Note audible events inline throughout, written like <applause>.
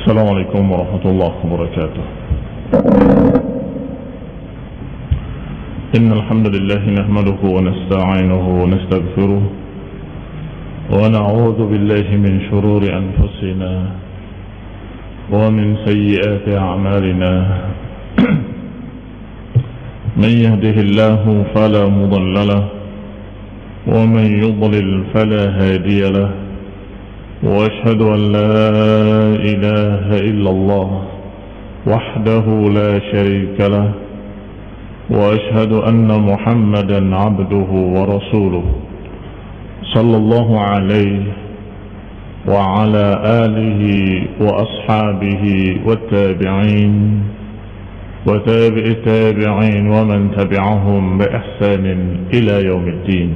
السلام عليكم ورحمة الله وبركاته إن الحمد لله نحمده ونستعينه ونستغفره ونعوذ بالله من شرور أنفسنا ومن سيئات أعمالنا. <clears throat> من يهده الله فلا مضل له ومن يضلل فلا هادي له وأشهد أن لا إله إلا الله وحده لا شريك له وأشهد أن محمدا عبده ورسوله صلى الله عليه وعلى آله وأصحابه والتابعين وتابع التابعين ومن تبعهم بإحسان إلى يوم الدين.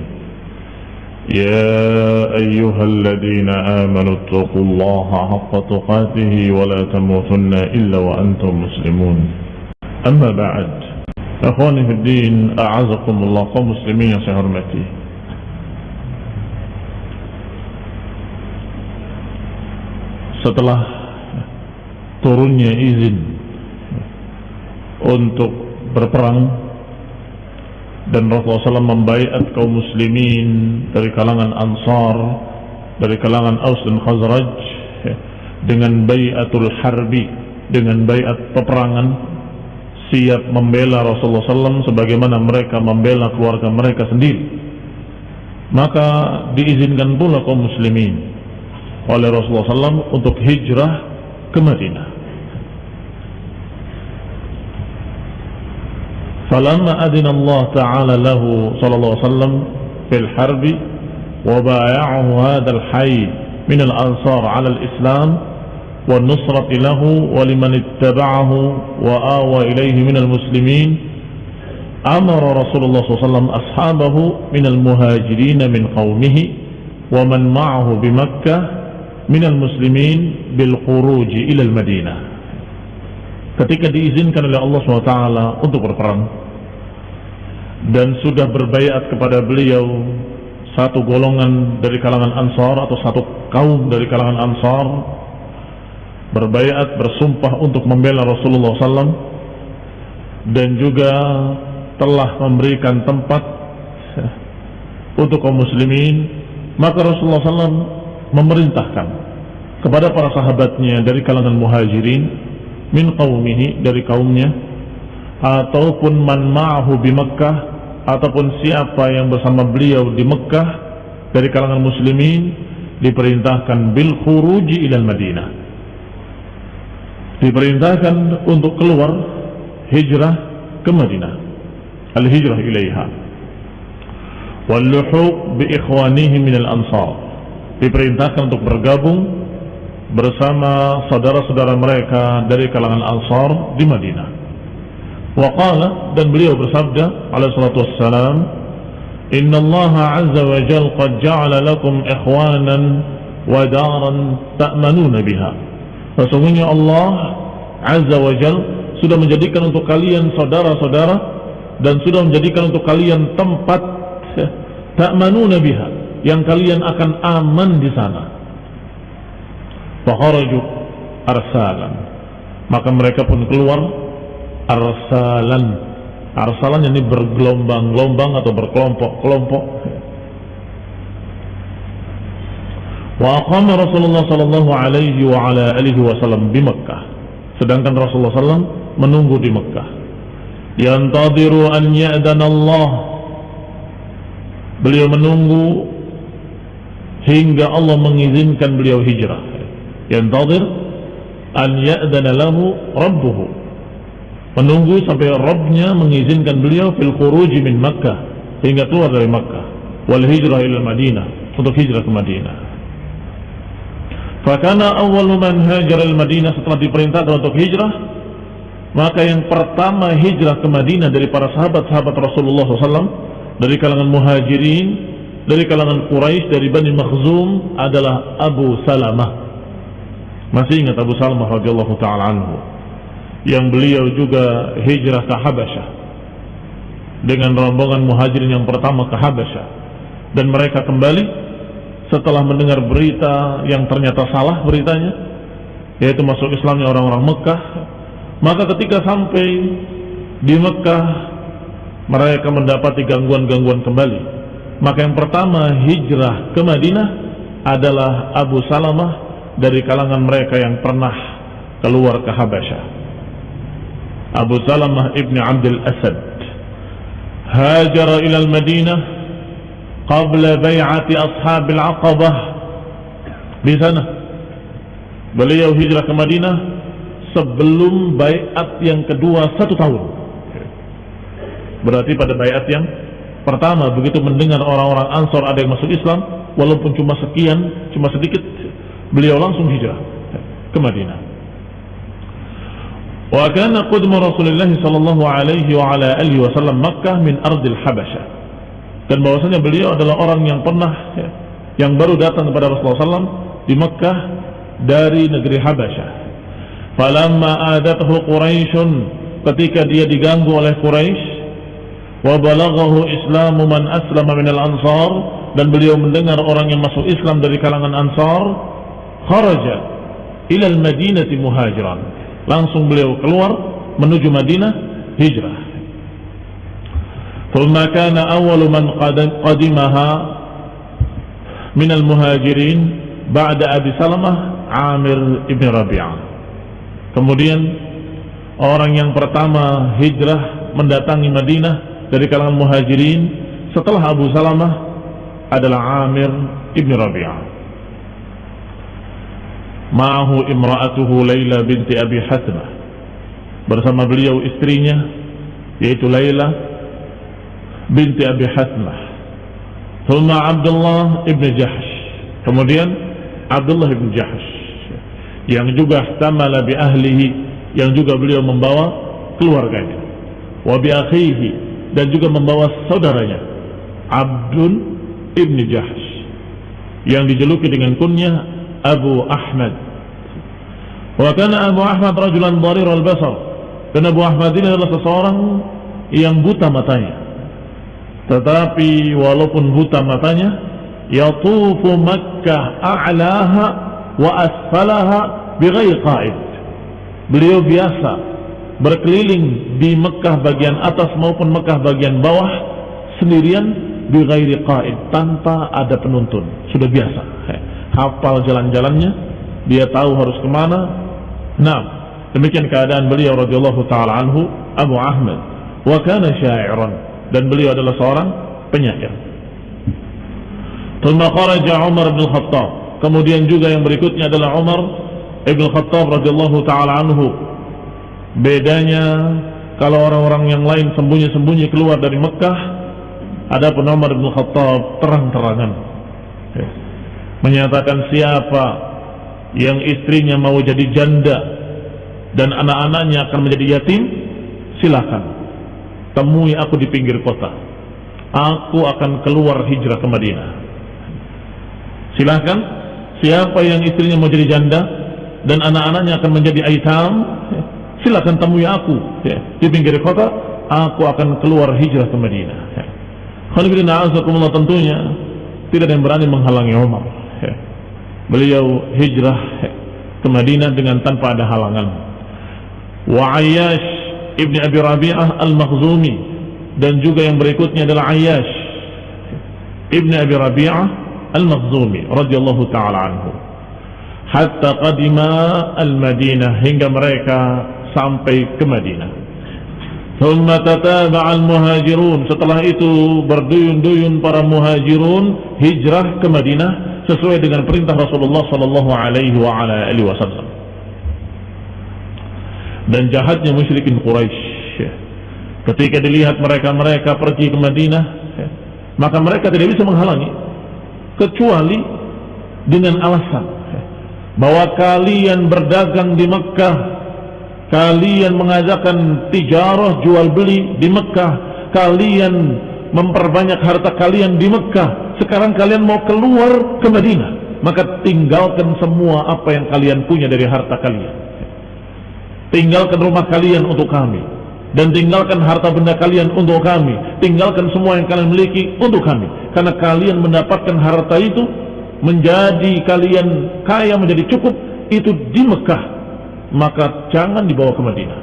يا أيها الذين آمنوا اتقوا الله حق تقاته ولا تموتن إلا وأنتم مسلمون. أما بعد Akhwani fi din, a'azakumullah kaum muslimin yang saya hormati. Setelah turunnya izin untuk berperang dan Rasulullah SAW membaiat kaum muslimin dari kalangan Ansar, dari kalangan Aus dan Khazraj ya, dengan bayatul harbi, dengan bayat peperangan siap membela Rasulullah SAW sebagaimana mereka membela keluarga mereka sendiri. Maka diizinkan pula kaum muslimin oleh Rasulullah SAW untuk hijrah ke Madinah. Falamma adina Ta'ala lahu sallallahu alaihi fil harbi wa bay'ahu hayy min ansar 'ala islam والنصرة له ولمن اتبعه وآوى إليه من المسلمين أمر رسول الله صلى الله عليه وسلم أصحابه من المهاجرين من قومه ومن معه بمكة من المسلمين بالخروج إلى المدينة ketika diizinkan oleh Allah SWT untuk berperang dan sudah berbayat kepada beliau satu golongan dari kalangan Ansar atau satu kaum dari kalangan Ansar berbayat bersumpah untuk membela Rasulullah SAW dan juga telah memberikan tempat <laughs> untuk kaum muslimin maka Rasulullah SAW memerintahkan kepada para sahabatnya dari kalangan muhajirin min qaumihi dari kaumnya ataupun man ma'ahu di Mekkah ataupun siapa yang bersama beliau di Mekkah dari kalangan muslimin diperintahkan bil khuruji ilal Madinah diperintahkan untuk keluar hijrah ke Madinah al hijrah ilaiha wal luhuq bi ikhwanihi min al ansar diperintahkan untuk bergabung bersama saudara-saudara mereka dari kalangan Ansar di Madinah. Waqala dan beliau bersabda alaihi salatu wassalam, "Inna Allah 'azza wa jalla qad ja'ala lakum ikhwanan wa daran ta'manuna biha." Sesungguhnya Allah 'azza wa jalla sudah menjadikan untuk kalian saudara-saudara dan sudah menjadikan untuk kalian tempat <laughs> ta'manuna biha yang kalian akan aman di sana. Fakharaju arsalan. Maka mereka pun keluar Arsalan. Arsalan ini bergelombang-gelombang Atau berkelompok-kelompok Wa Rasulullah sallallahu alaihi wa wasallam di Mekkah Sedangkan Rasulullah sallam menunggu di Mekkah Yantadiru an ya'dan Allah. Beliau menunggu Hingga Allah mengizinkan beliau hijrah. Yantadir an ya'dana lahu rabbuhu. Menunggu sampai Rabbnya mengizinkan beliau fil khuruj min Makkah hingga keluar dari Makkah. Wal hijrah ila Madinah untuk hijrah ke Madinah Fakana awwalu man hajara al-Madinah setelah diperintahkan untuk hijrah maka yang pertama hijrah ke Madinah dari para sahabat-sahabat Rasulullah SAW dari kalangan muhajirin dari kalangan Quraisy dari Bani Makhzum adalah Abu Salamah. Masih ingat Abu Salamah radhiyallahu taala anhu? Yang beliau juga hijrah ke Habasyah. Dengan rombongan muhajirin yang pertama ke Habasyah. Dan mereka kembali setelah mendengar berita yang ternyata salah beritanya yaitu masuk Islamnya orang-orang Mekah maka ketika sampai di Mekah mereka mendapati gangguan-gangguan kembali. Maka yang pertama hijrah ke Madinah adalah Abu Salamah dari kalangan mereka yang pernah keluar ke Habasyah. Abu Salamah ibni Abdul Asad. Hajar ila Madinah qabla bay'ati ashabil aqabah. Di sana. Beliau hijrah ke Madinah sebelum bayat yang kedua satu tahun. Berarti pada bayat yang pertama begitu mendengar orang-orang Ansor ada yang masuk Islam walaupun cuma sekian cuma sedikit beliau langsung hijrah ke Madinah. Wa kana qudmu Rasulullah sallallahu alaihi wa ala alihi wasallam Makkah min ardil Habasyah dan bahwasanya beliau adalah orang yang pernah ya, yang baru datang kepada Rasulullah SAW di Makkah dari negeri Habasyah. Falamma adathu Quraisyun ketika dia diganggu oleh Quraisy wa islamu man aslama al-ansar dan beliau mendengar orang yang masuk Islam dari kalangan Ansar kharaja ila al-Madinati muhajiran langsung beliau keluar menuju Madinah hijrah ثم كان أول من قدمها من المهاجرين بعد أبي سلمة عامر ibn Rabi'ah kemudian orang yang pertama hijrah mendatangi Madinah dari kalangan muhajirin setelah Abu Salamah adalah Amir ibn Rabi'ah ma'ahu imra'atuhu Layla binti Abi Hasmah bersama beliau istrinya yaitu Layla binti Abi Hasmah Thumma Abdullah ibn Jahsh. Kemudian Abdullah ibn Jahsh. Yang juga tamala bi ahlihi yang juga beliau membawa keluarganya. Wa bi akhihi dan juga membawa saudaranya. Abdun ibn Jahsh. Yang dijuluki dengan kunyah Abu Ahmad. Wa kana Abu Ahmad rajulan dharir al-basar. Dan Abu Ahmad ini adalah seseorang yang buta matanya tetapi walaupun buta matanya yatufu Makkah a'laha wa asfalaha bighairi qa'id. Beliau biasa berkeliling di Mekah bagian atas maupun Mekah bagian bawah sendirian bighairi qa'id tanpa ada penuntun. Sudah biasa. Hafal jalan-jalannya dia tahu harus ke mana. Nah demikian keadaan beliau radhiyallahu taala anhu Abu Ahmad. Wa kana sya'iran dan beliau adalah seorang penyair. Umar bin Khattab. Kemudian juga yang berikutnya adalah Umar bin Khattab radhiyallahu taala anhu. Bedanya kalau orang-orang yang lain sembunyi-sembunyi keluar dari Mekah, ada pun Umar bin Khattab terang-terangan. Menyatakan siapa yang istrinya mau jadi janda dan anak-anaknya akan menjadi yatim, silakan temui aku di pinggir kota. Aku akan keluar hijrah ke Madinah. Silahkan, siapa yang istrinya mau jadi janda dan anak-anaknya akan menjadi aitam, silahkan temui aku ya, di pinggir kota. Aku akan keluar hijrah ke Madinah. Ya. Tentunya tidak ada yang berani menghalangi Umar. Ya. Beliau hijrah ke Madinah dengan tanpa ada halangan. Wa Ayyash Ibni Abi Rabi'ah Al-Makhzumi dan juga yang berikutnya adalah Ayyash Ibni Abi Rabi'ah Al-Makhzumi radhiyallahu taala anhu hatta qadima al-Madinah hingga mereka sampai ke Madinah. Thumma tataba'a al-muhajirun. Setelah itu berduyun-duyun para muhajirun hijrah ke Madinah sesuai dengan perintah Rasulullah sallallahu alaihi wa ala wasallam dan jahatnya musyrikin Quraisy. Ketika dilihat mereka-mereka pergi ke Madinah, maka mereka tidak bisa menghalangi kecuali dengan alasan bahwa kalian berdagang di Mekah, kalian mengajakkan tijarah jual beli di Mekah, kalian memperbanyak harta kalian di Mekah. Sekarang kalian mau keluar ke Madinah. Maka tinggalkan semua apa yang kalian punya dari harta kalian. Tinggalkan rumah kalian untuk kami. Dan tinggalkan harta benda kalian untuk kami. Tinggalkan semua yang kalian miliki untuk kami. Karena kalian mendapatkan harta itu menjadi kalian kaya menjadi cukup itu di Mekah. Maka jangan dibawa ke Madinah.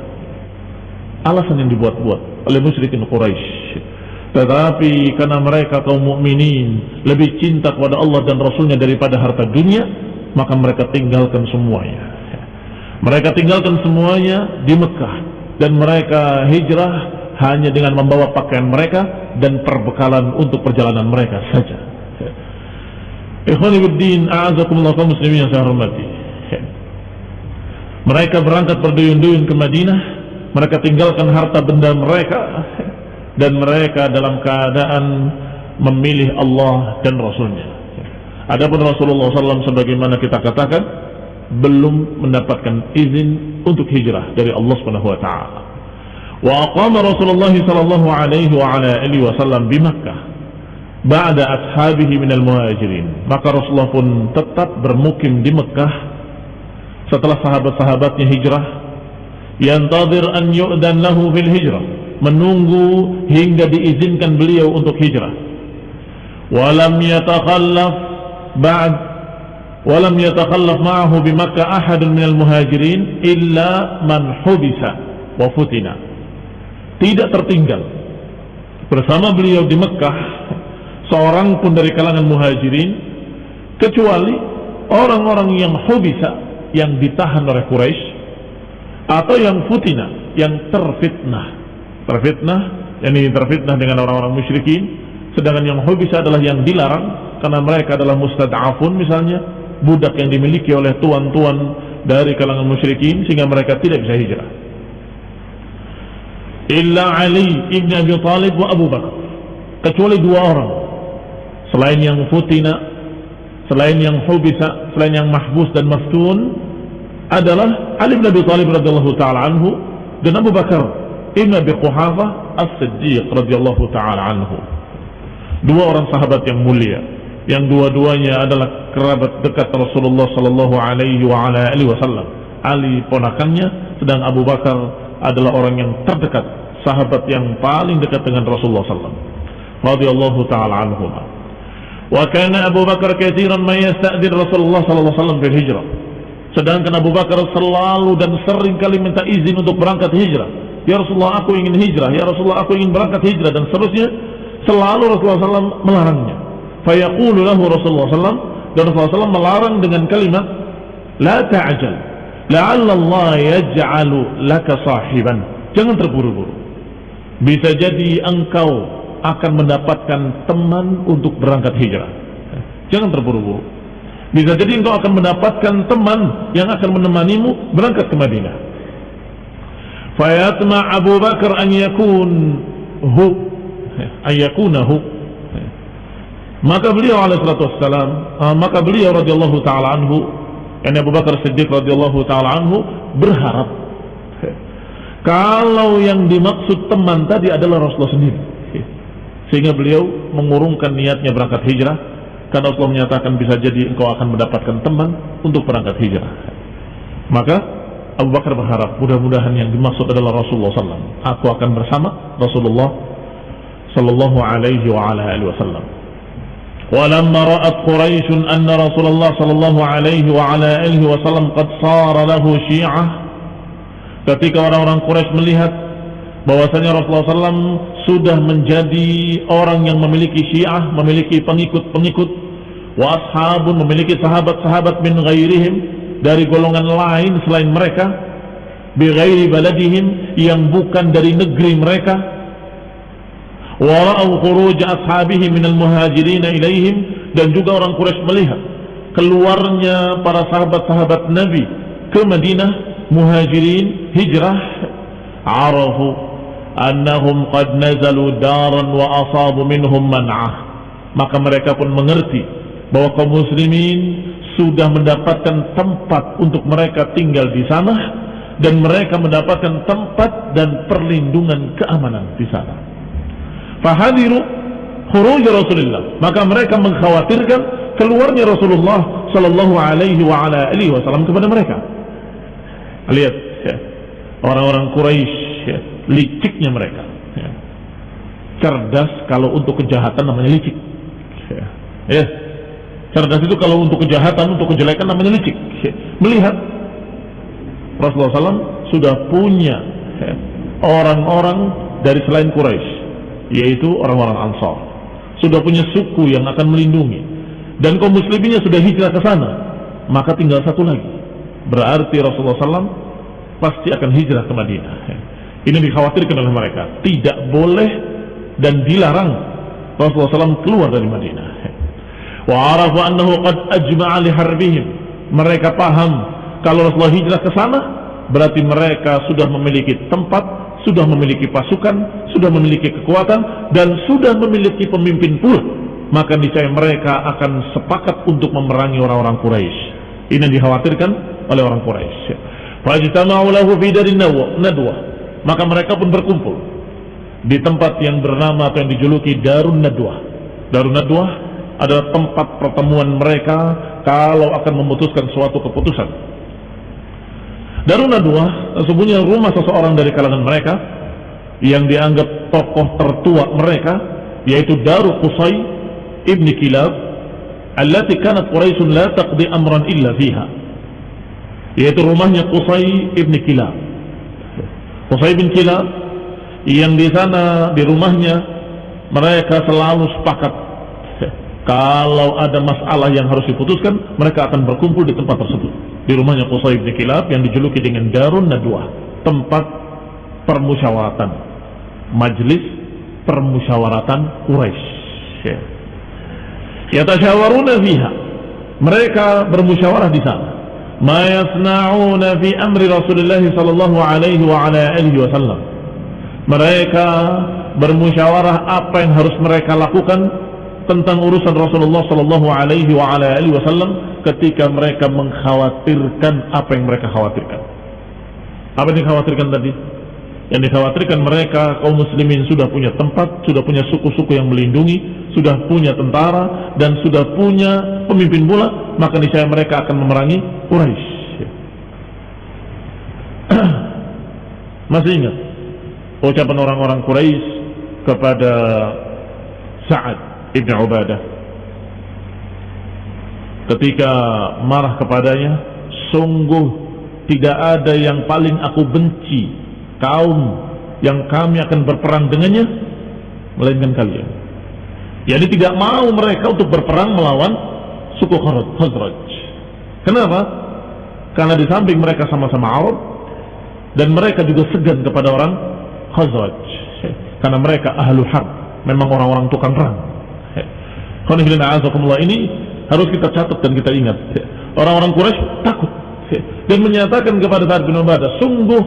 Alasan yang dibuat-buat oleh musyrikin Quraisy tetapi karena mereka kaum mukminin lebih cinta kepada Allah dan Rasulnya daripada harta dunia, maka mereka tinggalkan semuanya. Mereka tinggalkan semuanya di Mekah dan mereka hijrah hanya dengan membawa pakaian mereka dan perbekalan untuk perjalanan mereka saja. Ikhwanibuddin, a'azakumullah kaum muslimin yang saya hormati. Mereka berangkat berduyun-duyun ke Madinah, mereka tinggalkan harta benda mereka dan mereka dalam keadaan memilih Allah dan Rasulnya. Adapun Rasulullah SAW sebagaimana kita katakan belum mendapatkan izin untuk hijrah dari Allah Subhanahu wa taala. Wa aqama Rasulullah sallallahu alaihi wa ala alihi wasallam di Makkah ba'da ashabihi minal muhajirin. Maka Rasulullah pun tetap bermukim di Mekah setelah sahabat-sahabatnya hijrah yantadir an yu'dan lahu fil hijrah menunggu hingga diizinkan beliau untuk hijrah. Walam yatakhallaf ba'd ma'ahu bi Makkah ahadun minal muhajirin illa man hubisa wa futina. Tidak tertinggal bersama beliau di Mekah seorang pun dari kalangan muhajirin kecuali orang-orang yang hubisa yang ditahan oleh Quraisy atau yang futina yang terfitnah terfitnah ini terfitnah dengan orang-orang musyrikin sedangkan yang bisa adalah yang dilarang karena mereka adalah mustad'afun misalnya budak yang dimiliki oleh tuan-tuan dari kalangan musyrikin sehingga mereka tidak bisa hijrah. Illa Ali ibn Abi Talib wa Abu Bakar. Kecuali dua orang. Selain yang futina selain yang hubisa selain yang mahbus dan maftun adalah Ali bin Abi Talib radhiyallahu taala anhu dan Abu Bakar Ibn Abi Quhafa As-Siddiq radhiyallahu taala anhu. Dua orang sahabat yang mulia yang dua-duanya adalah kerabat dekat Rasulullah sallallahu alaihi wasallam. Ali ponakannya sedang Abu Bakar adalah orang yang terdekat, sahabat yang paling dekat dengan Rasulullah sallallahu radhiyallahu taala anhu. Wa kana Abu Bakar katsiran ma Rasulullah sallallahu alaihi wasallam hijrah. Sedangkan Abu Bakar selalu dan sering kali minta izin untuk berangkat hijrah Ya Rasulullah aku ingin hijrah, Ya Rasulullah aku ingin berangkat hijrah dan seterusnya selalu Rasulullah SAW melarangnya fayaqulu lahu Rasulullah SAW dan Rasulullah SAW melarang dengan kalimat la ta'ajal la'allallah yaj'alu laka sahiban. Jangan terburu-buru. Bisa jadi engkau akan mendapatkan teman untuk berangkat hijrah. Jangan terburu-buru. Bisa jadi engkau akan mendapatkan teman yang akan menemanimu berangkat ke Madinah. Fayatma Abu Bakar an yakun hu ayakunahu maka beliau alaihi salatu wassalam uh, maka beliau radhiyallahu taala anhu yani Abu Bakar Siddiq radhiyallahu taala anhu berharap <laughs> kalau yang dimaksud teman tadi adalah Rasulullah sendiri sehingga beliau mengurungkan niatnya berangkat hijrah karena Allah menyatakan bisa jadi engkau akan mendapatkan teman untuk berangkat hijrah maka Abu Bakar berharap mudah-mudahan yang dimaksud adalah Rasulullah SAW. Aku akan bersama Rasulullah Sallallahu Alaihi Wasallam. ولما رأت قريش أن رسول الله صلى الله عليه وعلى آله وسلم قد صار له شيعة ketika orang-orang Quraisy melihat bahwasanya Rasulullah SAW sudah menjadi orang yang memiliki syiah, memiliki pengikut-pengikut, wa ashabun memiliki sahabat-sahabat min ghairihim dari golongan lain selain mereka bighairi baladihim yang bukan dari negeri mereka wara'u khuruj ashabihi minal muhajirin ilaihim dan juga orang Quraisy melihat keluarnya para sahabat-sahabat Nabi ke Madinah muhajirin hijrah arafu annahum qad nazalu daran wa asabu minhum man'ah maka mereka pun mengerti bahwa kaum muslimin sudah mendapatkan tempat untuk mereka tinggal di sana dan mereka mendapatkan tempat dan perlindungan keamanan di sana. Fahadiru khuruj Rasulullah. Maka mereka mengkhawatirkan keluarnya Rasulullah sallallahu alaihi wa ala alihi wasallam kepada mereka. Lihat ya. Orang-orang Quraisy ya, liciknya mereka. Ya. Cerdas kalau untuk kejahatan namanya licik. Ya. ya. Cerdas itu kalau untuk kejahatan, untuk kejelekan namanya licik. Ya. Melihat Rasulullah SAW sudah punya ya, orang-orang dari selain Quraisy, yaitu orang-orang Ansar. Sudah punya suku yang akan melindungi. Dan kaum musliminnya sudah hijrah ke sana. Maka tinggal satu lagi. Berarti Rasulullah SAW pasti akan hijrah ke Madinah. Ini dikhawatirkan oleh mereka. Tidak boleh dan dilarang Rasulullah SAW keluar dari Madinah. Wa arafu annahu qad harbihim. Mereka paham kalau Rasulullah hijrah ke sana berarti mereka sudah memiliki tempat, sudah memiliki pasukan, sudah memiliki kekuatan dan sudah memiliki pemimpin pula. Maka niscaya mereka akan sepakat untuk memerangi orang-orang Quraisy. Ini yang dikhawatirkan oleh orang Quraisy. Fajtama'u lahu nadwa. Maka mereka pun berkumpul di tempat yang bernama atau yang dijuluki Darun Nadwa. Darun Nadwa adalah tempat pertemuan mereka kalau akan memutuskan suatu keputusan. Darun Nadwa sesungguhnya rumah seseorang dari kalangan mereka yang dianggap tokoh tertua mereka yaitu Daru Qusay ibni Kilab allati kanat Quraisyun la taqdi amran illa fiha yaitu rumahnya Qusay ibn Kilab. Qusay bin Kilab yang di sana di rumahnya mereka selalu sepakat <laughs> kalau ada masalah yang harus diputuskan mereka akan berkumpul di tempat tersebut di rumahnya Qusay bin Kilab yang dijuluki dengan Darun Nadwa, tempat permusyawaratan, majlis permusyawaratan Quraisy. Ya. tasyawaruna fiha. Mereka bermusyawarah di sana. Ma yasna'una fi amri Rasulullah sallallahu alaihi wa ala alihi wasallam. Mereka bermusyawarah apa yang harus mereka lakukan tentang urusan Rasulullah sallallahu alaihi wasallam ketika mereka mengkhawatirkan apa yang mereka khawatirkan. Apa yang dikhawatirkan tadi? Yang dikhawatirkan mereka kaum muslimin sudah punya tempat, sudah punya suku-suku yang melindungi, sudah punya tentara dan sudah punya pemimpin pula, maka niscaya mereka akan memerangi Quraisy. <clears throat> Masih ingat ucapan orang-orang Quraisy kepada Sa'ad ibn Ubadah. Ketika marah kepadanya sungguh tidak ada yang paling aku benci kaum yang kami akan berperang dengannya melainkan kalian. Jadi tidak mau mereka untuk berperang melawan suku Khazraj kenapa? karena di samping mereka sama-sama Arab dan mereka juga segan kepada orang Khazraj. <laughs> Karena mereka ahlu harb memang orang-orang tukang perang ini harus kita catat dan kita ingat. Orang-orang Quraisy takut. Dan menyatakan kepada Sa'ad bin Ubadah sungguh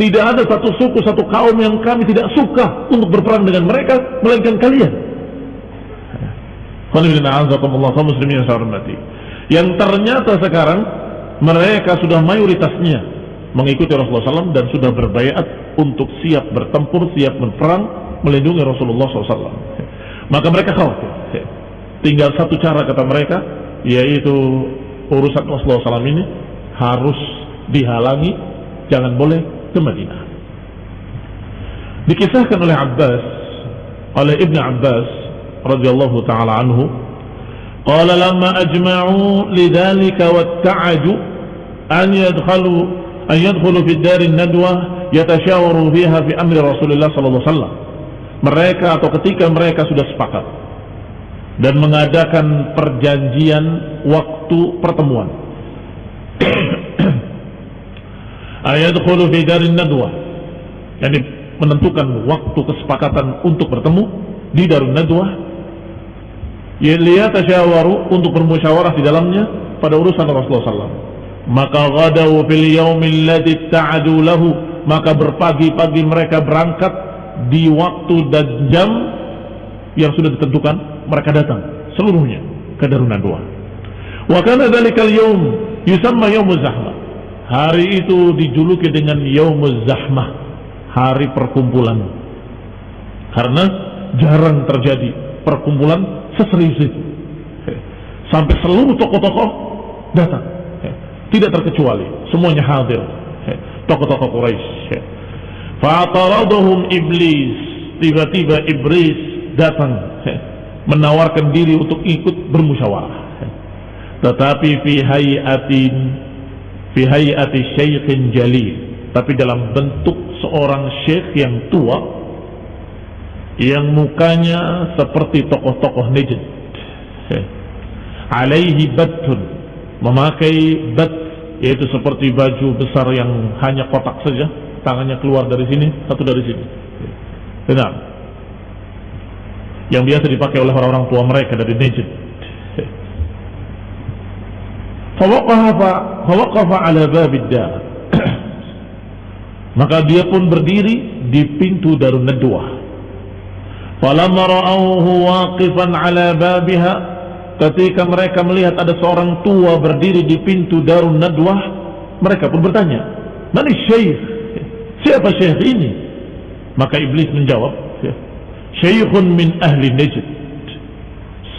tidak ada satu suku, satu kaum yang kami tidak suka untuk berperang dengan mereka melainkan kalian. Yang ternyata sekarang mereka sudah mayoritasnya mengikuti Rasulullah SAW dan sudah berbayat untuk siap bertempur, siap berperang, melindungi Rasulullah SAW. Maka mereka khawatir. Tinggal satu cara kata mereka, yaitu urusan Rasulullah SAW ini harus dihalangi, jangan boleh ke Madinah. Dikisahkan oleh Abbas, oleh Ibn Abbas radhiyallahu taala anhu, qala lama ajma'u wa watta'aju an yadkhalu an yadkhalu fi dar nadwa yatashawaru fiha fi amri Rasulullah SAW alaihi wasallam. Mereka atau ketika mereka sudah sepakat dan mengadakan perjanjian waktu pertemuan. <clears throat> Ayadkhulu fi darin nadwa. Yani menentukan waktu kesepakatan untuk bertemu di darun nadwa. Tasyawaru untuk bermusyawarah di dalamnya pada urusan Rasulullah SAW maka ghadaw fil yaumil ladzi ta'adu lahu. Maka berpagi-pagi mereka berangkat di waktu dan jam yang sudah ditentukan mereka datang seluruhnya ke Darunan Dua wa kana dzalikal yaum yusamma zahmah hari itu dijuluki dengan yaumuz zahmah hari perkumpulan karena jarang terjadi perkumpulan seserius itu. <laughs> Sampai seluruh tokoh-tokoh datang. Tidak terkecuali, semuanya hadir. Tokoh-tokoh Quraisy. Fa'ataradahum iblis. Tiba-tiba iblis datang menawarkan diri untuk ikut bermusyawarah. Tetapi fi hayatin fi hayati syaikhin jalil, tapi dalam bentuk seorang syekh yang tua yang mukanya seperti tokoh-tokoh Najd. Alaihi batun, memakai bat yaitu seperti baju besar yang hanya kotak saja, tangannya keluar dari sini, satu dari sini. Benar. Yang biasa dipakai oleh orang-orang tua mereka dari Najd. Ala babid dar. Maka dia pun berdiri di pintu Darun Nadwah. Falamma ra'awhu waqifan ala babiha ketika mereka melihat ada seorang tua berdiri di pintu Darun Nadwah, mereka pun bertanya, "Mana syekh? Siapa syekh ini?" Maka iblis menjawab, "Syekhun min ahli Najd."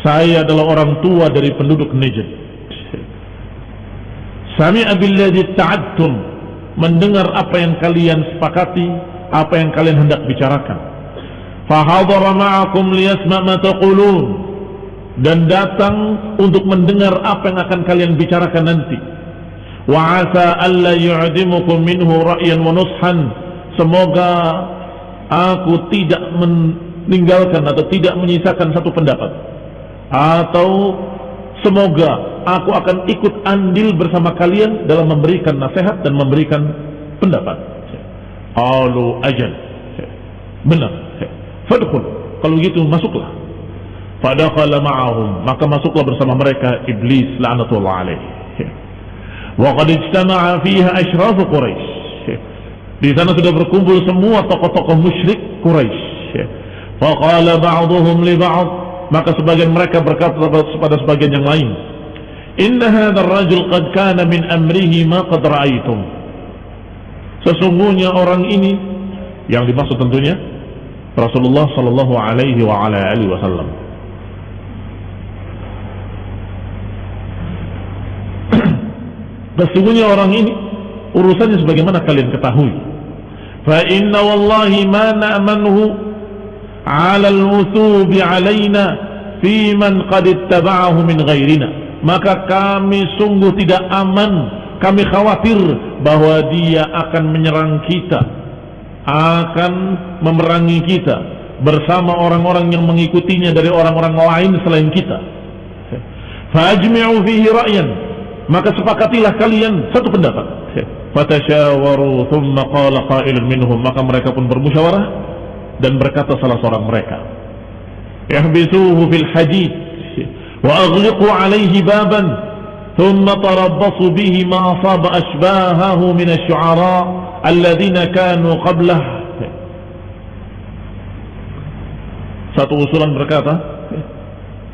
Saya adalah orang tua dari penduduk Najd. Sami'a billadhi ta'adtum mendengar apa yang kalian sepakati, apa yang kalian hendak bicarakan. Fahadara ma'akum liyasma' ma taqulun dan datang untuk mendengar apa yang akan kalian bicarakan nanti. Wa asa alla yu'dimukum minhu ra'yan wa nushan. Semoga aku tidak meninggalkan atau tidak menyisakan satu pendapat atau semoga aku akan ikut andil bersama kalian dalam memberikan nasihat dan memberikan pendapat. Alu ajal. Benar. Fadkhul. Kalau gitu masuklah. Fadakhala ma'ahum. Maka masuklah bersama mereka iblis la'natullah alaih. Wa qad ijtama'a fiha ashraf Quraisy. Di sana sudah berkumpul semua tokoh-tokoh musyrik Quraisy. Faqala ba'dhum li ba'd. Maka sebagian mereka berkata kepada sebagian yang lain, Inna hadzal rajul qad kana min amrihi ma qad ra'aytum. Sesungguhnya orang ini yang dimaksud tentunya Rasulullah sallallahu alaihi wa ala alihi wasallam. <clears throat> Sesungguhnya orang ini urusannya sebagaimana kalian ketahui. Fa inna wallahi ma na'manuhu 'ala al-wuthubi 'alaina fi man qad ittaba'ahu min ghairina. Maka kami sungguh tidak aman, kami khawatir bahwa dia akan menyerang kita, akan memerangi kita bersama orang-orang yang mengikutinya dari orang-orang lain selain kita. Fajmi'u fihi ra'yan maka sepakatilah kalian satu pendapat fatasyawaru thumma qala qailun minhum maka mereka pun bermusyawarah dan berkata salah seorang mereka yahbisuhu fil hadid wa aghliqu alaihi baban thumma tarabbasu bihi ma asaba ashbahahu min asy-syu'ara alladhina kanu qablah satu usulan berkata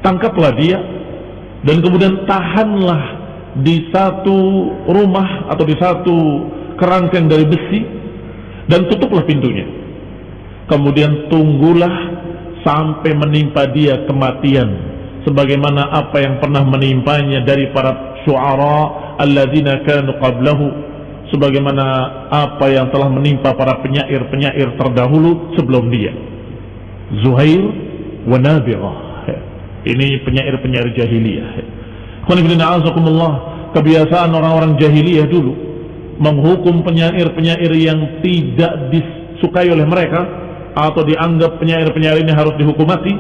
tangkaplah dia dan kemudian tahanlah di satu rumah atau di satu kerangkeng dari besi dan tutuplah pintunya. Kemudian tunggulah sampai menimpa dia kematian sebagaimana apa yang pernah menimpanya dari para syuara alladzina kanu qablahu sebagaimana apa yang telah menimpa para penyair-penyair terdahulu sebelum dia. Zuhair wa Nabirah. Ini penyair-penyair jahiliyah kebiasaan orang-orang jahiliyah dulu menghukum penyair-penyair yang tidak disukai oleh mereka atau dianggap penyair-penyair ini harus dihukum mati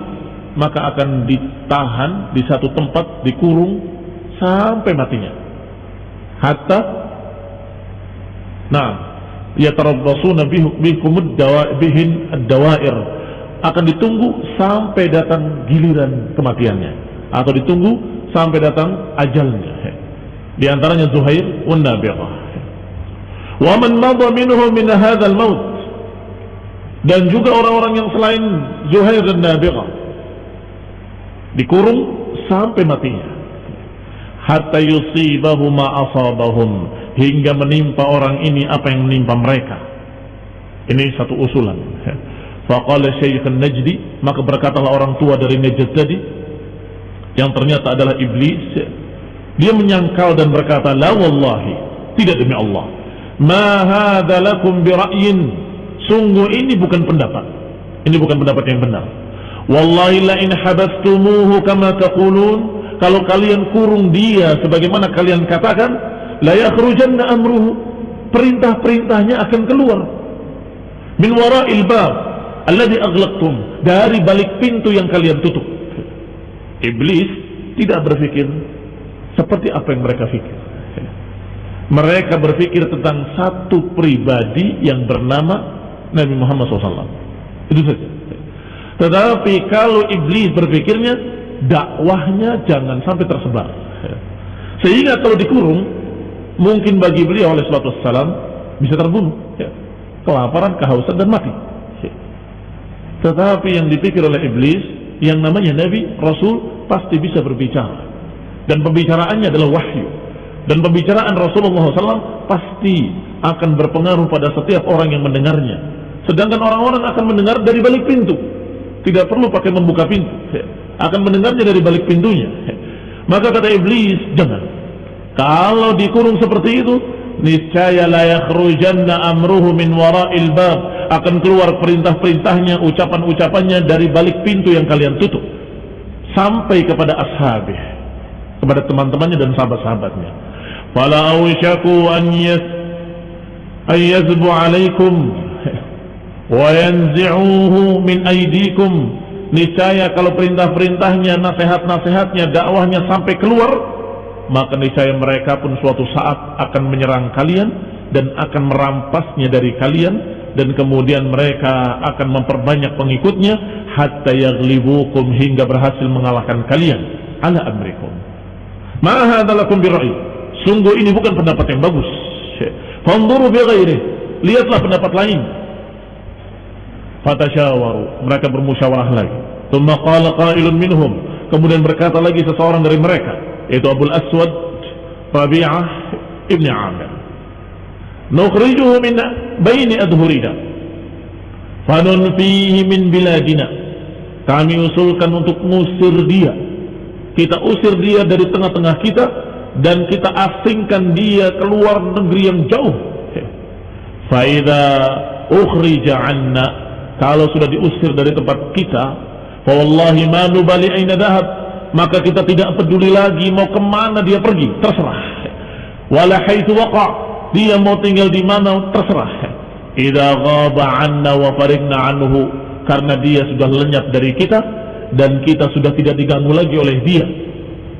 maka akan ditahan di satu tempat dikurung sampai matinya hatta nah yatarabbasuna bikum bihin ad-dawair akan ditunggu sampai datang giliran kematiannya atau ditunggu sampai datang ajalnya. Di antaranya Zuhair wan Nabirah. Wa man madha minhum min hadzal maut. Dan juga orang-orang yang selain Zuhair dan Nabirah dikurung sampai matinya. Hatta yusibahu ma asabahum hingga menimpa orang ini apa yang menimpa mereka. Ini satu usulan. Faqala Syekh Najdi, maka berkatalah orang tua dari Najd tadi yang ternyata adalah iblis. Dia menyangkal dan berkata, "La wallahi, tidak demi Allah. Ma hadza lakum bi ra'yin." Sungguh ini bukan pendapat. Ini bukan pendapat yang benar. Wallahi la in habastumuhu kama taqulun, kalau kalian kurung dia sebagaimana kalian katakan, la yakhrujanna amruhu. Perintah-perintahnya akan keluar. Min wara'il bab alladhi aghlaqtum, dari balik pintu yang kalian tutup. Iblis tidak berpikir seperti apa yang mereka pikir. Mereka berpikir tentang satu pribadi yang bernama Nabi Muhammad SAW. Itu saja. Tetapi kalau iblis berpikirnya, dakwahnya jangan sampai tersebar. Sehingga kalau dikurung, mungkin bagi beliau oleh suatu salam bisa terbunuh. Kelaparan, kehausan, dan mati. Tetapi yang dipikir oleh iblis, yang namanya Nabi, Rasul, pasti bisa berbicara. Dan pembicaraannya adalah wahyu. Dan pembicaraan Rasulullah SAW pasti akan berpengaruh pada setiap orang yang mendengarnya. Sedangkan orang-orang akan mendengar dari balik pintu. Tidak perlu pakai membuka pintu. Akan mendengarnya dari balik pintunya. Maka kata iblis, jangan. Kalau dikurung seperti itu, niscaya la yakhrujanna amruhu min wara'il bab akan keluar perintah-perintahnya ucapan-ucapannya dari balik pintu yang kalian tutup sampai kepada ashabih kepada teman-temannya dan sahabat-sahabatnya fala awshaku an yas ayyazbu alaikum yanzi'uhu min aydikum. Niscaya kalau perintah-perintahnya nasihat-nasihatnya dakwahnya sampai keluar maka niscaya mereka pun suatu saat akan menyerang kalian dan akan merampasnya dari kalian dan kemudian mereka akan memperbanyak pengikutnya hatta yaghlibukum hingga berhasil mengalahkan kalian. Ala amrikum. Ma hadza lakum birra'i sungguh ini bukan pendapat yang bagus. Fanzuru bi ghairi lihatlah pendapat lain fatasyawaru mereka bermusyawarah lagi. Thumma qala qailun minhum. Kemudian berkata lagi seseorang dari mereka yaitu Abu Aswad Rabi'ah Ibn Amir. Nukhrijuhu min baini adhurina. Fanunfihi min biladina. Kami usulkan untuk ngusir dia. Kita usir dia dari tengah-tengah kita dan kita asingkan dia keluar negeri yang jauh. Faida ukhrija anna kalau sudah diusir dari tempat kita wallahi ma nubali aina dhahab maka kita tidak peduli lagi mau ke mana dia pergi terserah. Wala haitsu waqa dia mau tinggal di mana terserah. Idza ghaba anna wa farigna anhu karena dia sudah lenyap dari kita dan kita sudah tidak diganggu lagi oleh dia.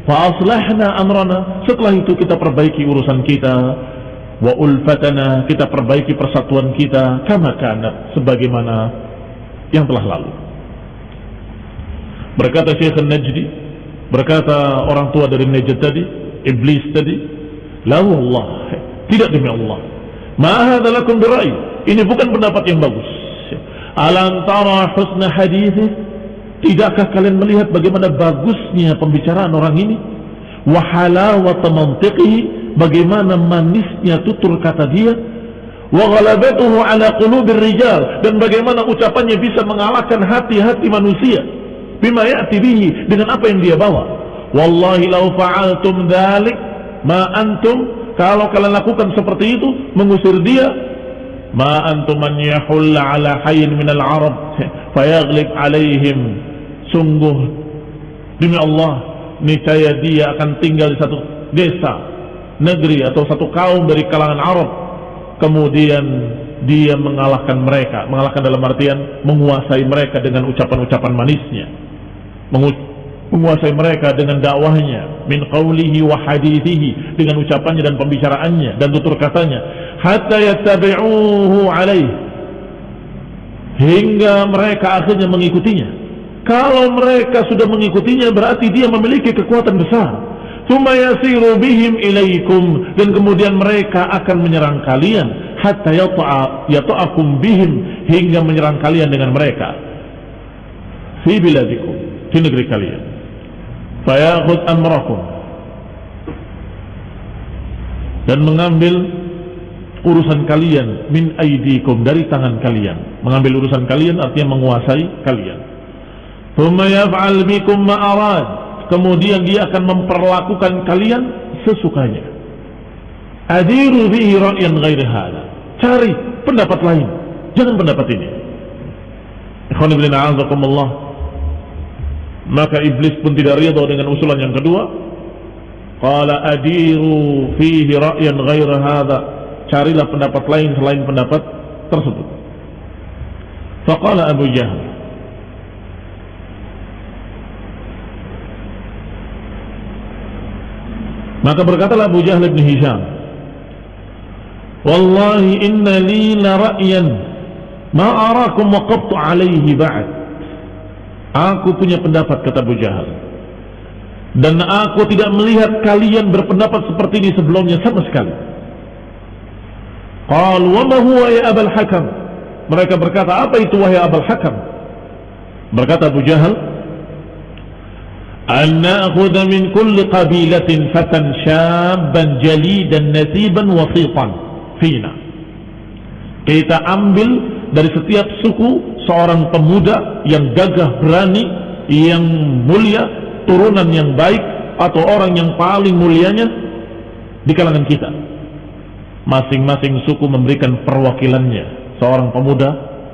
Fa aslahna amrana setelah itu kita perbaiki urusan kita. Wa ulfatana kita perbaiki persatuan kita kama kanat sebagaimana yang telah lalu berkata Syekh Najdi Berkata orang tua dari Najd tadi, iblis tadi, la Allah, tidak demi Allah. Ma hadza lakum birai. Ini bukan pendapat yang bagus. Alam tara husna hadithi? Tidakkah kalian melihat bagaimana bagusnya pembicaraan orang ini? Wa halawata mantiqihi? Bagaimana manisnya tutur kata dia? Wa ghalabatuhu ala qulubir dan bagaimana ucapannya bisa mengalahkan hati-hati manusia? bima ya'ti dengan apa yang dia bawa. Wallahi lau fa'altum dhalik ma antum kalau kalian lakukan seperti itu mengusir dia ma antum man yahulla ala hayyin minal arab <laughs> fayaglib alaihim. Sungguh demi Allah niscaya dia akan tinggal di satu desa negeri atau satu kaum dari kalangan Arab kemudian dia mengalahkan mereka. Mengalahkan dalam artian menguasai mereka dengan ucapan-ucapan manisnya. Menguasai mereka dengan dakwahnya. Min qawlihi wa hadithihi. Dengan ucapannya dan pembicaraannya dan tutur katanya. Hatta yattabi'uhu alaih. Hingga mereka akhirnya mengikutinya. Kalau mereka sudah mengikutinya berarti dia memiliki kekuatan besar thumma yasiru bihim ilaikum. Dan kemudian mereka akan menyerang kalian. Hatta yata'akum bihim. Hingga menyerang kalian dengan mereka. Fi biladikum. Di negeri kalian. Fayakhud amrakum. Dan mengambil urusan kalian min aidikum dari tangan kalian. Mengambil urusan kalian artinya menguasai kalian. Thumma yaf'al bikum ma arad. Kemudian dia akan memperlakukan kalian sesukanya. Adiru bihi ghairi. Cari pendapat lain, jangan pendapat ini. Ikhwan ibn a'azakumullah. Maka iblis pun tidak ridha dengan usulan yang kedua. Qala adiru fihi ra'yan ghairi hada carilah pendapat lain selain pendapat tersebut. Faqala Abu Jahal Maka berkatalah Abu Jahal bin Hisham Wallahi inna li la ra'yan ma arakum waqabtu alaihi ba'd Aku punya pendapat kata Abu Jahal dan aku tidak melihat kalian berpendapat seperti ini sebelumnya sama sekali Qal wa ma huwa ya Abul Hakam? Mereka berkata, apa itu wahai Abul Hakam? Berkata Abu Jahal, "An na'khudha min kulli qabilatin fatan syabban jalidan nasiban wasitan fina." Kita ambil dari setiap suku seorang pemuda yang gagah berani, yang mulia, turunan yang baik atau orang yang paling mulianya di kalangan kita masing-masing suku memberikan perwakilannya seorang pemuda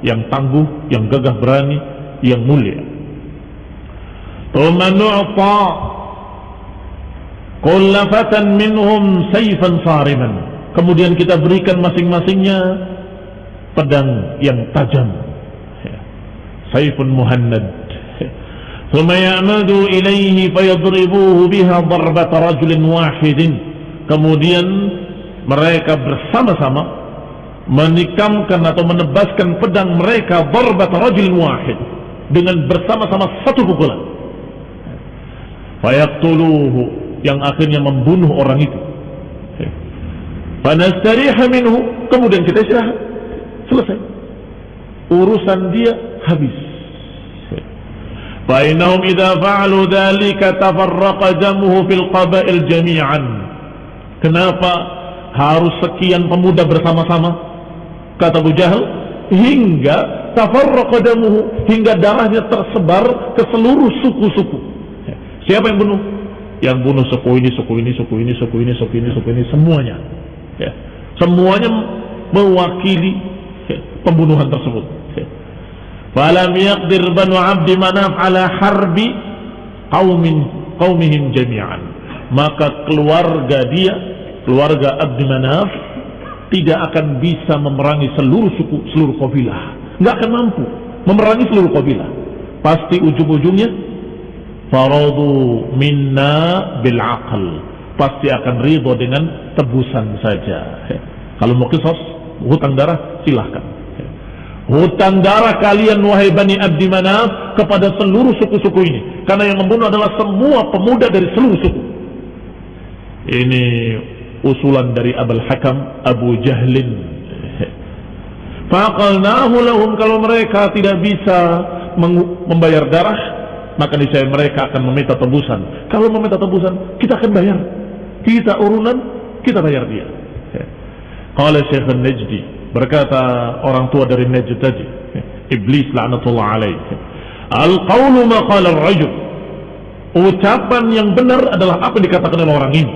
yang tangguh, yang gagah berani, yang mulia. Thumma nu'ta kullafatan minhum sayfan sariman. Kemudian kita berikan masing-masingnya pedang yang tajam. Sayfun muhannad. Ya'madu ilaihi fayadribuhu biha darbat rajulin wahidin. Kemudian mereka bersama-sama menikamkan atau menebaskan pedang mereka barbat rajul wahid dengan bersama-sama satu pukulan fayaqtuluhu yang akhirnya membunuh orang itu fanastariha minhu kemudian kita istirahat selesai urusan dia habis فإنهم إذا فعلوا ذلك تفرق دمه في القبائل جميعا kenapa harus sekian pemuda bersama-sama kata Abu Jahal hingga tafarraqadamuhu hingga darahnya tersebar ke seluruh suku-suku siapa yang bunuh yang bunuh suku ini suku ini suku ini suku ini suku ini suku ini semuanya ya. semuanya mewakili ya, pembunuhan tersebut ya. falam yaqdir banu abdi manaf ala harbi qaumin qaumihim jami'an maka keluarga dia keluarga Abdi Manaf tidak akan bisa memerangi seluruh suku, seluruh kabilah. Nggak akan mampu memerangi seluruh kabilah. Pasti ujung-ujungnya faradu minna bil aql. Pasti akan ridho dengan tebusan saja. Kalau mau kisos, hutang darah silahkan. Hutang darah kalian wahai Bani Abdi Manaf kepada seluruh suku-suku ini. Karena yang membunuh adalah semua pemuda dari seluruh suku. Ini usulan dari Abul Hakam Abu Jahlin faqalnahu lahum kalau mereka tidak bisa membayar darah maka niscaya mereka akan meminta tebusan kalau meminta tebusan kita akan bayar kita urunan kita bayar dia Qala Syekh Najdi berkata orang tua dari Najd tadi iblis laknatullah alaih al-qawlu ma qala ar-rajul ucapan yang benar adalah apa yang dikatakan oleh orang ini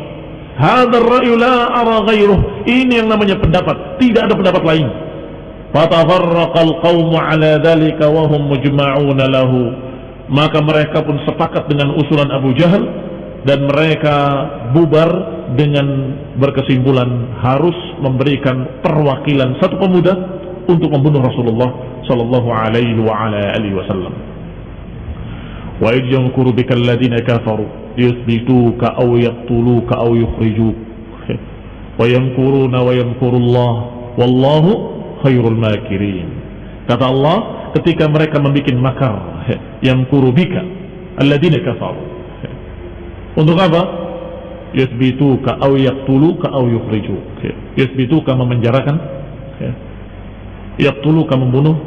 Hadar ra'yu la ara ghairuh. Ini yang namanya pendapat. Tidak ada pendapat lain. Fatafarraqal qawmu ala dhalika wa hum mujma'una lahu maka mereka pun sepakat dengan usulan Abu Jahal dan mereka bubar dengan berkesimpulan harus memberikan perwakilan satu pemuda untuk membunuh Rasulullah sallallahu alaihi wa ala alihi wasallam. Wa yajkuru bika alladziina kafaru liyuthbituka aw yaqtuluka aw yukhrijuk. Wa yamkuruna wa yamkurullah wallahu khairul makirin. Kata Allah, ketika mereka membuat makar yang kurubika alladzina kafaru. Untuk apa? Yuthbituka aw yaqtuluka aw yukhrijuk yuthbituka memenjarakan yaqtuluka membunuh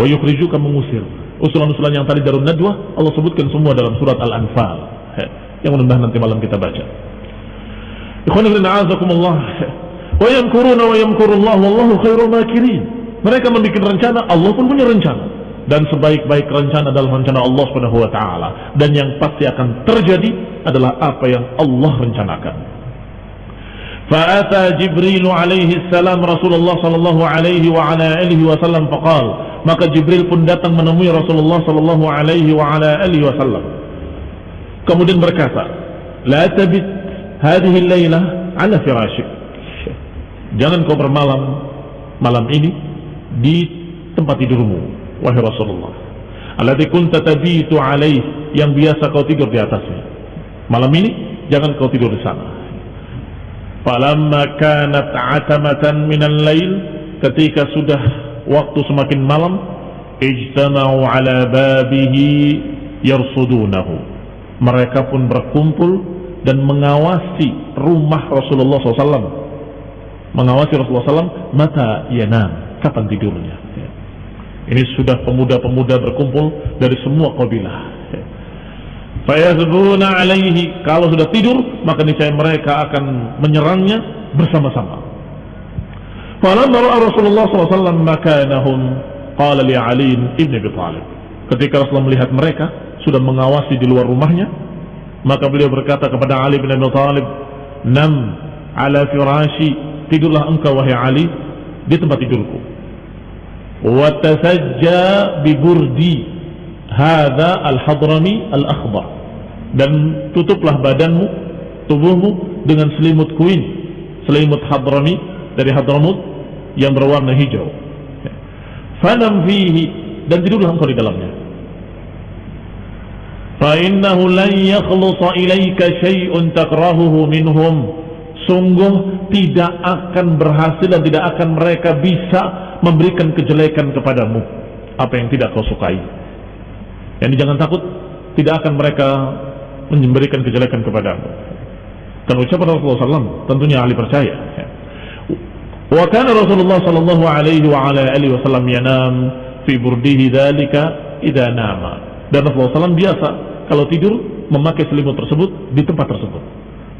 wa yukhrijuka mengusir. Usulan-usulan yang tadi Darun Nadwa Allah sebutkan semua dalam surat Al-Anfal yang mudah nanti malam kita baca. Ikhwan ibn a'azakumullah Wa yamkuruna wa yamkurullah wallahu khairul makirin. Mereka membuat rencana, Allah pun punya rencana. Dan sebaik-baik rencana adalah rencana Allah Subhanahu wa taala. Dan yang pasti akan terjadi adalah apa yang Allah rencanakan. Fa'ata Jibril alaihi salam Rasulullah sallallahu alaihi wa ala alihi wasallam faqal. Maka Jibril pun datang menemui Rasulullah sallallahu alaihi wa ala alihi wasallam. Kemudian berkata, "La tabit hadhihi al-lailah ala firasyik." Jangan kau bermalam malam ini di tempat tidurmu wahai Rasulullah. Alladzi kunta tabitu alaih yang biasa kau tidur di atasnya. Malam ini jangan kau tidur di sana. Falamma kanat atamatan minal lail ketika sudah waktu semakin malam ijtama'u ala babihi yarsudunahu. Mereka pun berkumpul dan mengawasi rumah Rasulullah SAW mengawasi Rasulullah SAW mata yanam kapan tidurnya ini sudah pemuda-pemuda berkumpul dari semua kabilah Fayazbuna alaihi kalau sudah tidur maka niscaya mereka akan menyerangnya bersama-sama. Falamma ra'a Rasulullah SAW makanahum qala ibn Abi Thalib. Ketika Rasulullah melihat mereka sudah mengawasi di luar rumahnya, maka beliau berkata kepada Ali bin Abi Thalib, "Nam ala firashi, tidurlah engkau wahai Ali di tempat tidurku." Wa tasajja bi burdi Hada al-hadrami al-akhbar Dan tutuplah badanmu Tubuhmu dengan selimut kuin Selimut hadrami Dari hadramut Yang berwarna hijau. Fanam fihi Dan tidurlah engkau di dalamnya. Fa'innahu lan yakhlusa ilaika syai'un takrahuhu minhum. Sungguh tidak akan berhasil dan tidak akan mereka bisa memberikan kejelekan kepadamu Apa yang tidak kau sukai Yani jangan takut, tidak akan mereka memberikan kejelekan kepadamu. Dan ucapan Rasulullah SAW tentunya ahli percaya. Wa kana Rasulullah sallallahu alaihi wa ala alihi wasallam yanam fi burdihi dzalika idza nama. Dan Rasulullah SAW biasa kalau tidur memakai selimut tersebut di tempat tersebut.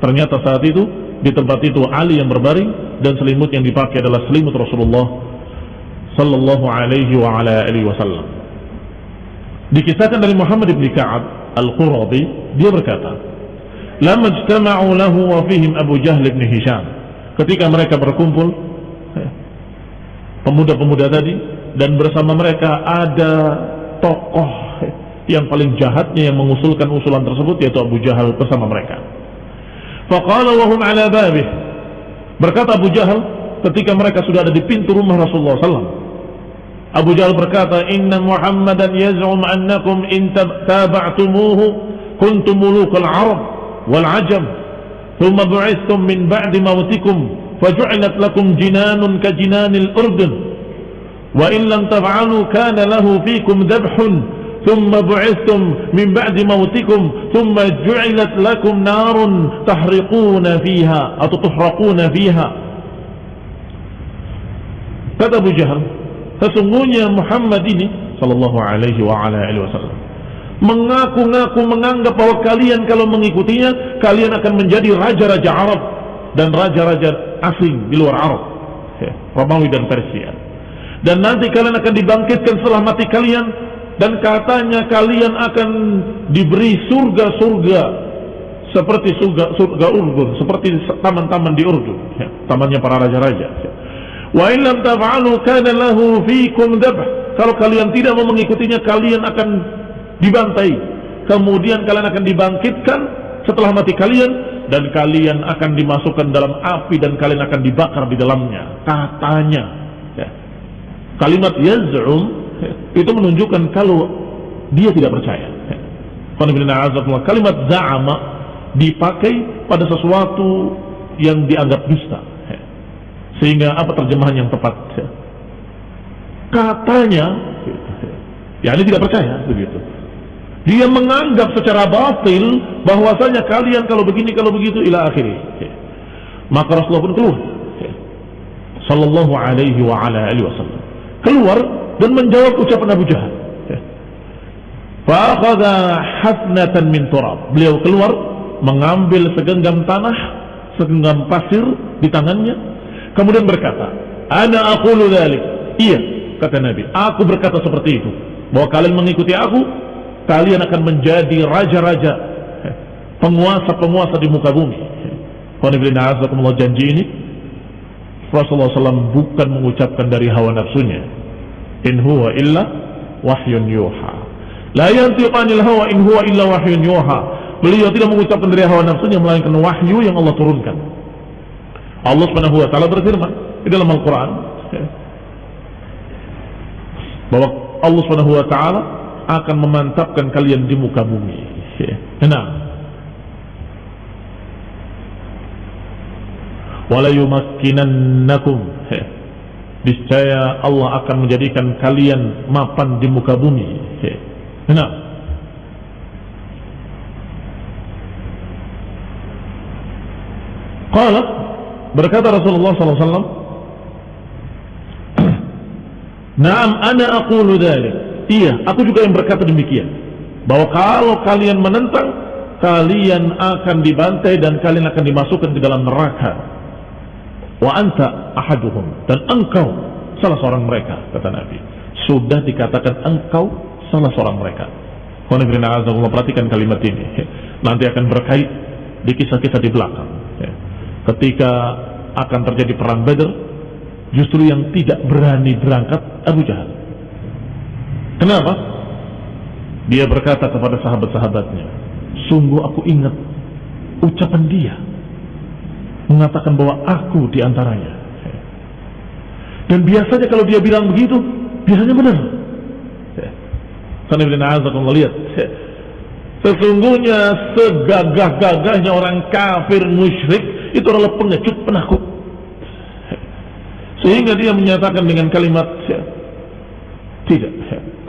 Ternyata saat itu di tempat itu Ali yang berbaring dan selimut yang dipakai adalah selimut Rasulullah sallallahu alaihi wa ala alihi wasallam. Dikisahkan dari Muhammad bin Ka'ab Al-Quradi, dia berkata, "Lamma ijtama'u lahu wa fihim Abu Jahl bin Hisham." Ketika mereka berkumpul, pemuda-pemuda tadi dan bersama mereka ada tokoh yang paling jahatnya yang mengusulkan usulan tersebut yaitu Abu Jahal bersama mereka. Faqala wa hum ala babih. Berkata Abu Jahal ketika mereka sudah ada di pintu rumah Rasulullah SAW Abu Jahal berkata, "Inna Muhammadan yaz'um annakum in taba'tumuhu kuntum muluk al-Arab wal 'ajam, thumma bu'ithtum min ba'di mautikum faj'alat lakum jinanun ka jinanil urdun, wa in lam taf'alu kana lahu fikum dhabhun ثم بعثتم من بعد موتكم ثم جعلت لكم نار تحرقون فيها atau تحرقون فيها kata Abu Jahal Sesungguhnya Muhammad ini sallallahu alaihi wa ala alihi wasallam mengaku-ngaku menganggap bahwa kalian kalau mengikutinya kalian akan menjadi raja-raja Arab dan raja-raja asing di luar Arab ya, Romawi dan Persia dan nanti kalian akan dibangkitkan setelah mati kalian dan katanya kalian akan diberi surga-surga seperti surga surga Urdun seperti taman-taman di Urdun ya, tamannya para raja-raja ya. Wa in lam taf'alu kana lahu fikum dhabh. Kalau kalian tidak mau mengikutinya, kalian akan dibantai. Kemudian kalian akan dibangkitkan setelah mati kalian dan kalian akan dimasukkan dalam api dan kalian akan dibakar di dalamnya. Katanya. Ya. Kalimat yaz'um ya, itu menunjukkan kalau dia tidak percaya. Ya. Kalimat za'ama dipakai pada sesuatu yang dianggap dusta sehingga apa terjemahan yang tepat? Katanya, ya ini tidak percaya begitu. Dia menganggap secara batil bahwasanya kalian kalau begini kalau begitu ila akhiri. Maka Rasulullah pun keluar. Sallallahu alaihi wa ala alihi wasallam. Keluar dan menjawab ucapan Abu Jahal. Fa'akhadha hafnatan min turab. Beliau keluar mengambil segenggam tanah, segenggam pasir di tangannya Kemudian berkata, Ana aqulu dhalik. Iya, kata Nabi, aku berkata seperti itu. Bahwa kalian mengikuti aku, kalian akan menjadi raja-raja, penguasa-penguasa di muka bumi. Kalau janji ini, Rasulullah SAW bukan mengucapkan dari hawa nafsunya. In huwa illa wahyun yuha. La yantiqanil hawa in huwa illa wahyun yuha. Beliau tidak mengucapkan dari hawa nafsunya melainkan wahyu yang Allah turunkan. Allah Subhanahu wa taala berfirman di dalam Al-Qur'an bahwa Allah Subhanahu wa taala akan memantapkan kalian di muka bumi. Nah, wala yumakkinannakum niscaya Allah akan menjadikan kalian mapan di muka bumi. Nah, Qala Berkata Rasulullah SAW, Naam ana aqulu dhalik. Iya, aku juga yang berkata demikian. Bahwa kalau kalian menentang, kalian akan dibantai dan kalian akan dimasukkan ke dalam neraka. Wa anta ahaduhum. Dan engkau salah seorang mereka, kata Nabi. Sudah dikatakan engkau salah seorang mereka. Perhatikan kalimat ini. Nanti akan berkait di kisah-kisah di belakang ketika akan terjadi perang Badr justru yang tidak berani berangkat Abu Jahal. Kenapa? dia berkata kepada sahabat-sahabatnya sungguh aku ingat ucapan dia mengatakan bahwa aku di antaranya dan biasanya kalau dia bilang begitu biasanya benar. Karena lihat sesungguhnya segagah-gagahnya orang kafir musyrik itu adalah pengecut penakut sehingga dia menyatakan dengan kalimat tidak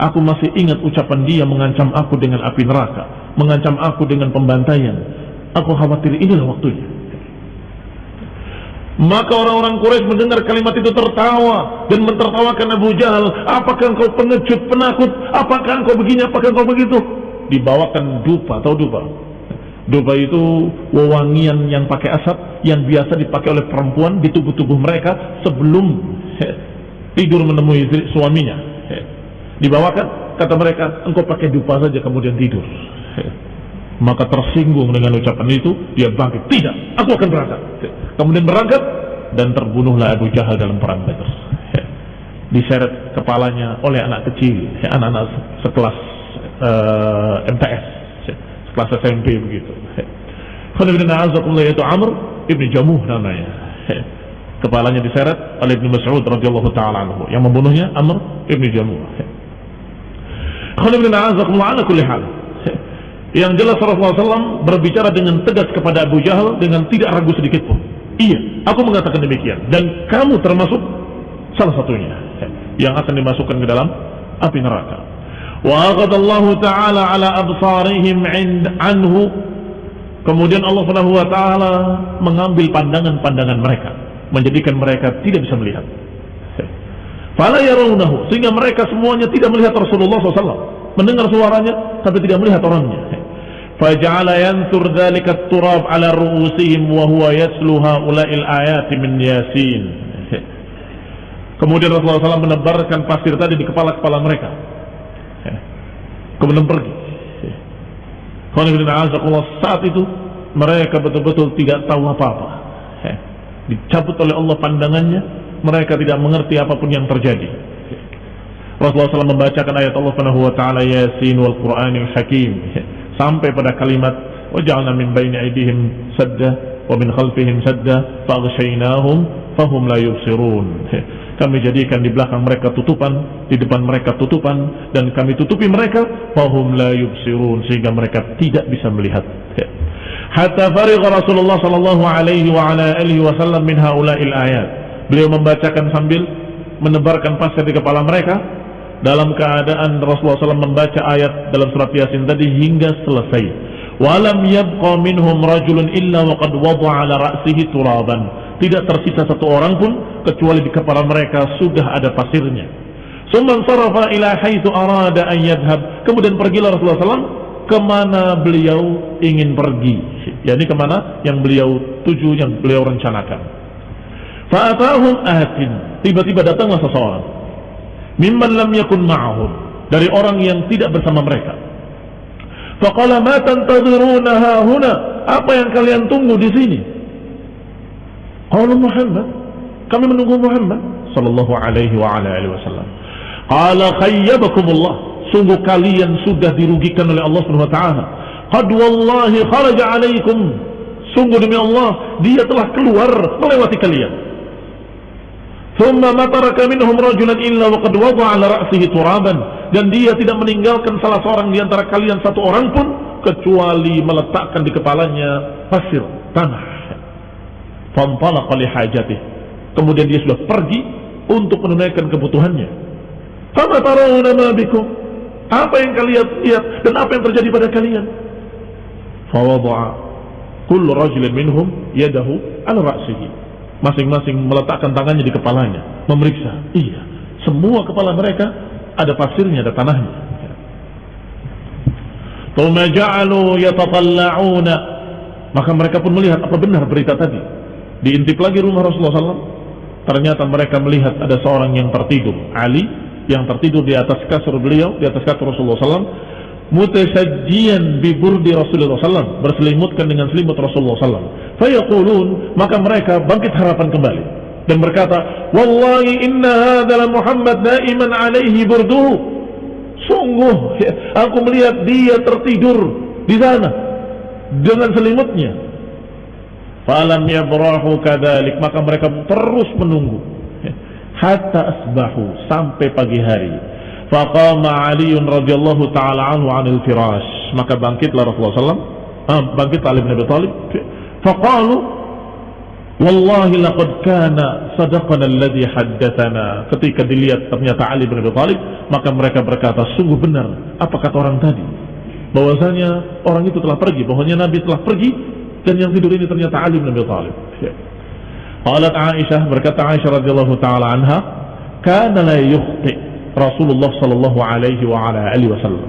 aku masih ingat ucapan dia mengancam aku dengan api neraka mengancam aku dengan pembantaian aku khawatir inilah waktunya maka orang-orang Quraisy mendengar kalimat itu tertawa dan mentertawakan Abu Jahal. Apakah engkau pengecut, penakut? Apakah engkau begini? Apakah engkau begitu? Dibawakan dupa atau dupa Duba itu wewangian yang pakai asap yang biasa dipakai oleh perempuan di tubuh-tubuh mereka sebelum he, tidur menemui suaminya. He. Dibawakan, kata mereka, engkau pakai dupa saja kemudian tidur. He. Maka tersinggung dengan ucapan itu, dia bangkit. Tidak, aku akan berangkat. Kemudian berangkat dan terbunuhlah Abu Jahal dalam perang Badr. Diseret kepalanya oleh anak kecil, anak-anak sekelas uh, eh, MTS kelas SMP begitu. Yaitu Amr ibn Jamuh namanya. Kepalanya diseret oleh Ibn Mas'ud radhiyallahu taala. Yang membunuhnya Amr ibn Jamuh. Hal. Yang jelas Rasulullah SAW berbicara dengan tegas kepada Abu Jahal dengan tidak ragu sedikit pun. Iya, aku mengatakan demikian. Dan kamu termasuk salah satunya yang akan dimasukkan ke dalam api neraka. وأخذ الله تعالى على أبصارهم عند عنه Kemudian Allah Subhanahu wa taala mengambil pandangan-pandangan mereka, menjadikan mereka tidak bisa melihat. Fala yarawnahu, sehingga mereka semuanya tidak melihat Rasulullah SAW, mendengar suaranya tapi tidak melihat orangnya. Faja'ala yansur dzalika turab ala ru'usihim wa huwa yaslu haula'il ayati min Yasin. Kemudian Rasulullah SAW menebarkan pasir tadi di kepala-kepala mereka kemudian pergi. Saat itu mereka betul-betul tidak tahu apa-apa. Dicabut oleh Allah pandangannya, mereka tidak mengerti apa pun yang terjadi. Rasulullah SAW membacakan ayat Allah Subhanahu wa taala Yasin wal Qur'anil Hakim sampai pada kalimat waja'alna min baini aydihim sadda wa min khalfihim sadda faghshaynahum fahum la yubsirun kami jadikan di belakang mereka tutupan, di depan mereka tutupan, dan kami tutupi mereka, fahum la yubsirun, sehingga mereka tidak bisa melihat. Ya. Hatta farigha Rasulullah sallallahu alaihi wa ala alihi wasallam min haula'il ayat. Beliau membacakan sambil menebarkan pasir di kepala mereka dalam keadaan Rasulullah SAW membaca ayat dalam surat Yasin tadi hingga selesai. Walam yabqa minhum rajulun illa waqad wada'a ala ra'sihi turaban tidak tersisa satu orang pun kecuali di kepala mereka sudah ada pasirnya. Sarafa arada an yadhhab. Kemudian pergilah Rasulullah SAW ke mana beliau ingin pergi. Yani ke mana yang beliau tuju, yang beliau rencanakan. Fa'atahum atin. Tiba-tiba datanglah seseorang. Mimman lam yakun ma'ahum. Dari orang yang tidak bersama mereka. Faqala ma tantadhirunaha huna. Apa yang kalian tunggu di sini? Qalu Muhammad. Kami menunggu Muhammad sallallahu alaihi wa ala alihi wasallam. Qala khayyabakumullah. Sungguh kalian sudah dirugikan oleh Allah Subhanahu wa taala. Qad wallahi kharaja alaikum. Sungguh demi Allah, dia telah keluar melewati kalian. Thumma ma taraka minhum rajulan illa wa qad wada'a ala ra'sihi turaban. Dan dia tidak meninggalkan salah seorang di antara kalian satu orang pun kecuali meletakkan di kepalanya pasir tanah. Fantalaqa. Kemudian dia sudah pergi untuk menunaikan kebutuhannya. Fama tarawna ma bikum? Apa yang kalian lihat dan apa yang terjadi pada kalian? Kullu minhum yadahu. Masing-masing meletakkan tangannya di kepalanya, memeriksa. Iya, semua kepala mereka ada pasirnya, ada tanahnya. Maka mereka pun melihat apa benar berita tadi. Diintip lagi rumah Rasulullah SAW. Ternyata mereka melihat ada seorang yang tertidur. Ali yang tertidur di atas kasur beliau, di atas kasur Rasulullah SAW. Mutasajjian biburdi Rasulullah SAW. Berselimutkan dengan selimut Rasulullah SAW. Fayaqulun, maka mereka bangkit harapan kembali. Dan berkata, Wallahi inna hadala Muhammad naiman alaihi burduhu. Sungguh, <laughs> aku melihat dia tertidur di sana dengan selimutnya. Falam yabrahu kadalik. Maka mereka terus menunggu. Hatta asbahu sampai pagi hari. Faqama Ali radhiyallahu taala anhu 'anil firash. Maka bangkitlah Rasulullah sallam. Ah, bangkit Ali bin Abi Thalib faqalu wallahi laqad kana sadaqana alladhi haddatsana ketika dilihat ternyata Ali bin Abi Thalib maka mereka berkata sungguh benar. Apa kata orang tadi? Bahwasanya orang itu telah pergi. Bahwasanya Nabi telah pergi dan yang tidur ini ternyata Ali bin Abi Thalib. Qalat Aisyah berkata Aisyah radhiyallahu taala anha, "Kana la yukhti Rasulullah sallallahu alaihi wa ala alihi wasallam